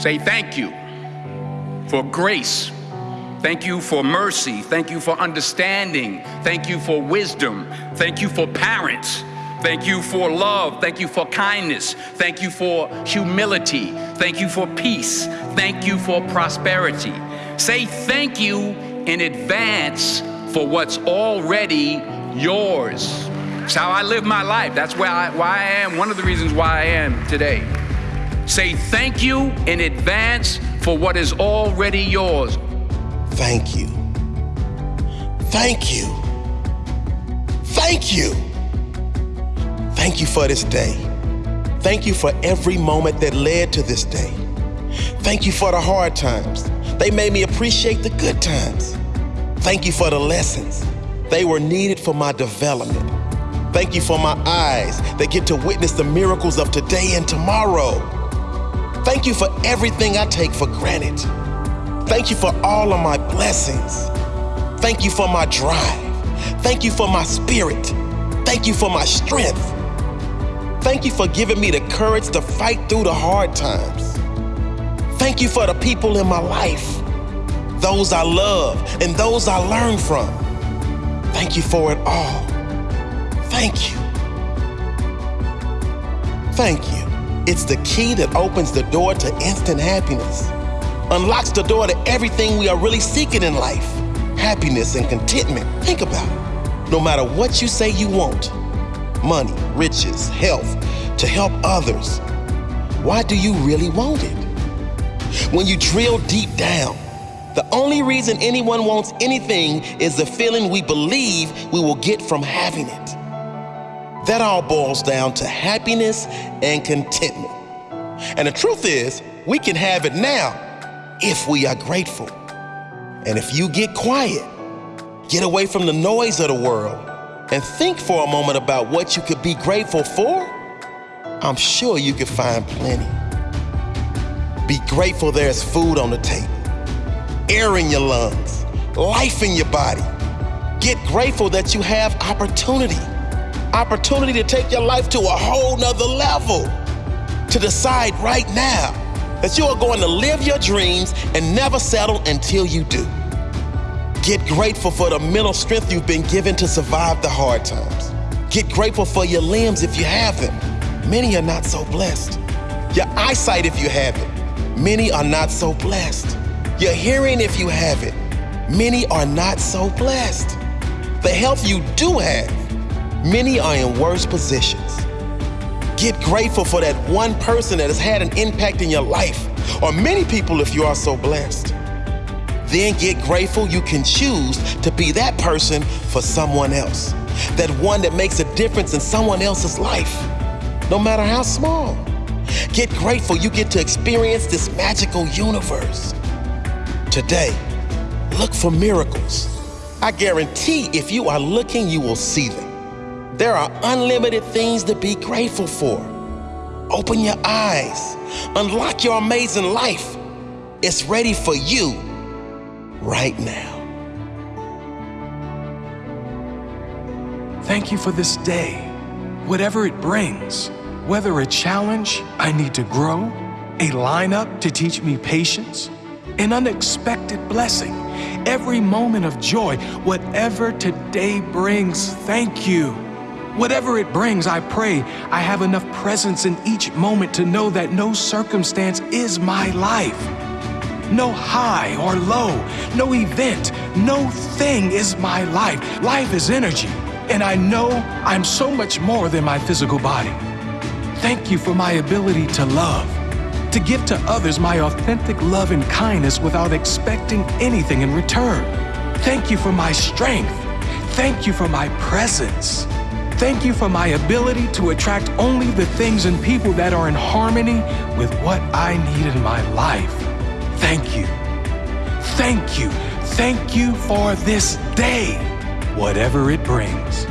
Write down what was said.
Say thank you for grace. Thank you for mercy. Thank you for understanding. Thank you for wisdom. Thank you for parents. Thank you for love. Thank you for kindness. Thank you for humility. Thank you for peace. Thank you for prosperity. Say thank you in advance for what's already yours. It's how I live my life. That's where I, why I am, one of the reasons why I am today. Say thank you in advance for what is already yours. Thank you. Thank you. Thank you. Thank you for this day. Thank you for every moment that led to this day. Thank you for the hard times. They made me appreciate the good times. Thank you for the lessons. They were needed for my development. Thank you for my eyes that get to witness the miracles of today and tomorrow. Thank you for everything I take for granted. Thank you for all of my blessings. Thank you for my drive. Thank you for my spirit. Thank you for my strength. Thank you for giving me the courage to fight through the hard times. Thank you for the people in my life, those I love and those I learn from. Thank you for it all. Thank you. Thank you. It's the key that opens the door to instant happiness, unlocks the door to everything we are really seeking in life happiness and contentment. Think about it. No matter what you say you want money, riches, health to help others why do you really want it? When you drill deep down, the only reason anyone wants anything is the feeling we believe we will get from having it. That all boils down to happiness and contentment. And the truth is, we can have it now if we are grateful. And if you get quiet, get away from the noise of the world, and think for a moment about what you could be grateful for, I'm sure you could find plenty. Be grateful there's food on the table, air in your lungs, life in your body. Get grateful that you have opportunity opportunity to take your life to a whole nother level. To decide right now that you are going to live your dreams and never settle until you do. Get grateful for the mental strength you've been given to survive the hard times. Get grateful for your limbs if you have them. Many are not so blessed. Your eyesight if you have it. Many are not so blessed. Your hearing if you have it. Many are not so blessed. The health you do have Many are in worse positions. Get grateful for that one person that has had an impact in your life, or many people if you are so blessed. Then get grateful you can choose to be that person for someone else. That one that makes a difference in someone else's life, no matter how small. Get grateful you get to experience this magical universe. Today, look for miracles. I guarantee if you are looking, you will see them. There are unlimited things to be grateful for. Open your eyes, unlock your amazing life. It's ready for you right now. Thank you for this day, whatever it brings, whether a challenge I need to grow, a lineup to teach me patience, an unexpected blessing, every moment of joy, whatever today brings, thank you. Whatever it brings, I pray I have enough presence in each moment to know that no circumstance is my life. No high or low, no event, no thing is my life. Life is energy, and I know I'm so much more than my physical body. Thank you for my ability to love, to give to others my authentic love and kindness without expecting anything in return. Thank you for my strength. Thank you for my presence. Thank you for my ability to attract only the things and people that are in harmony with what I need in my life. Thank you. Thank you. Thank you for this day, whatever it brings.